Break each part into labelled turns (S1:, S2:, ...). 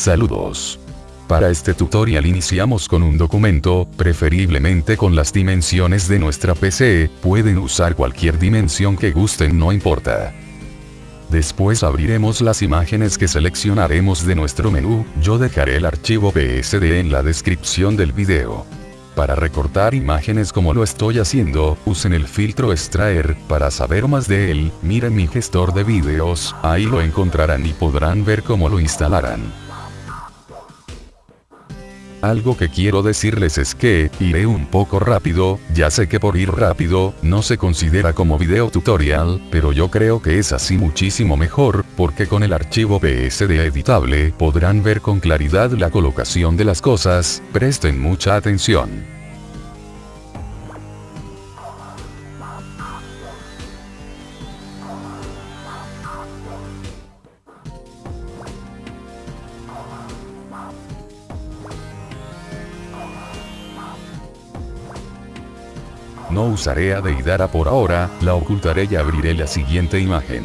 S1: Saludos. Para este tutorial iniciamos con un documento, preferiblemente con las dimensiones de nuestra PC, pueden usar cualquier dimensión que gusten no importa. Después abriremos las imágenes que seleccionaremos de nuestro menú, yo dejaré el archivo PSD en la descripción del video. Para recortar imágenes como lo estoy haciendo, usen el filtro extraer, para saber más de él, miren mi gestor de videos, ahí lo encontrarán y podrán ver cómo lo instalarán. Algo que quiero decirles es que, iré un poco rápido, ya sé que por ir rápido, no se considera como video tutorial, pero yo creo que es así muchísimo mejor, porque con el archivo PSD editable, podrán ver con claridad la colocación de las cosas, presten mucha atención. No usaré a Deidara por ahora, la ocultaré y abriré la siguiente imagen.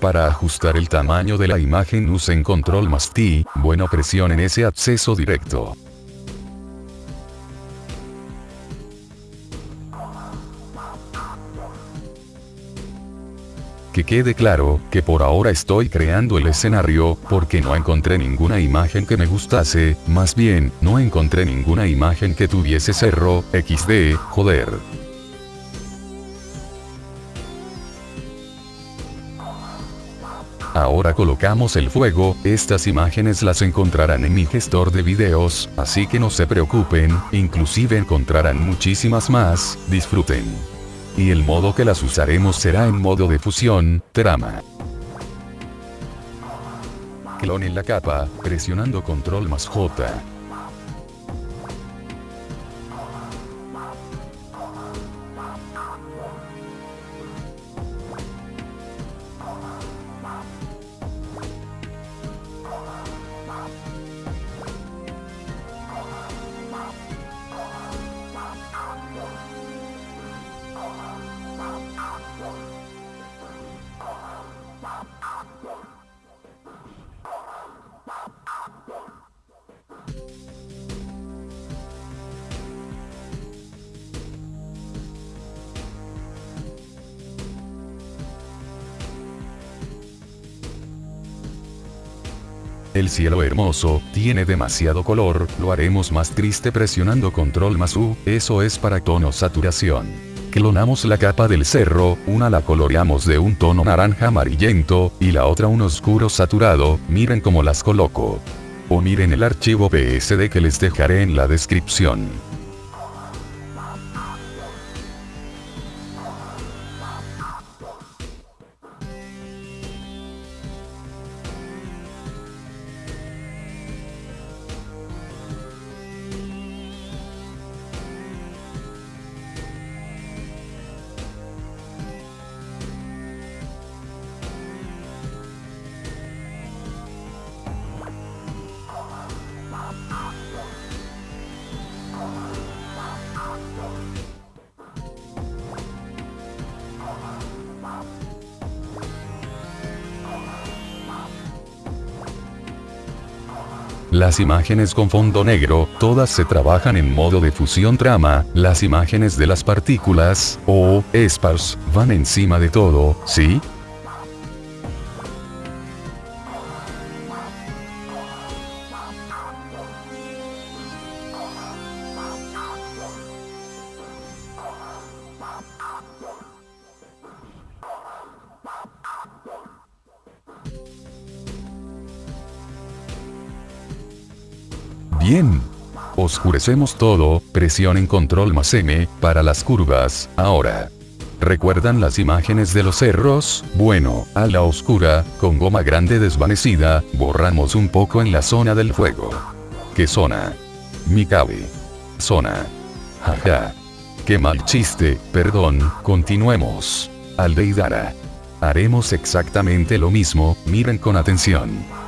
S1: Para ajustar el tamaño de la imagen usen control más T, bueno presionen ese acceso directo. Que quede claro, que por ahora estoy creando el escenario, porque no encontré ninguna imagen que me gustase, más bien, no encontré ninguna imagen que tuviese cerro, xd, joder. Ahora colocamos el fuego, estas imágenes las encontrarán en mi gestor de videos, así que no se preocupen, inclusive encontrarán muchísimas más, disfruten. Y el modo que las usaremos será en modo de fusión, trama. Clonen la capa, presionando control más J. El cielo hermoso, tiene demasiado color, lo haremos más triste presionando control más U, eso es para tono saturación. Clonamos la capa del cerro, una la coloreamos de un tono naranja amarillento, y la otra un oscuro saturado, miren cómo las coloco. O miren el archivo PSD que les dejaré en la descripción. Las imágenes con fondo negro, todas se trabajan en modo de fusión trama, las imágenes de las partículas, o, espars, van encima de todo, ¿sí? Bien. Oscurecemos todo, presionen control más M, para las curvas, ahora. ¿Recuerdan las imágenes de los cerros? Bueno, a la oscura, con goma grande desvanecida, borramos un poco en la zona del fuego. ¿Qué zona? Mi cabe. Zona. Jaja. Qué mal chiste, perdón, continuemos. Aldeidara. Haremos exactamente lo mismo, miren con atención.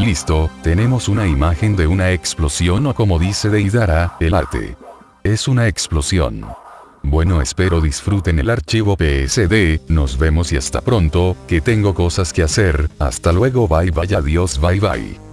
S1: Listo, tenemos una imagen de una explosión o como dice Deidara, el arte. Es una explosión. Bueno espero disfruten el archivo PSD, nos vemos y hasta pronto, que tengo cosas que hacer, hasta luego bye bye adiós bye bye.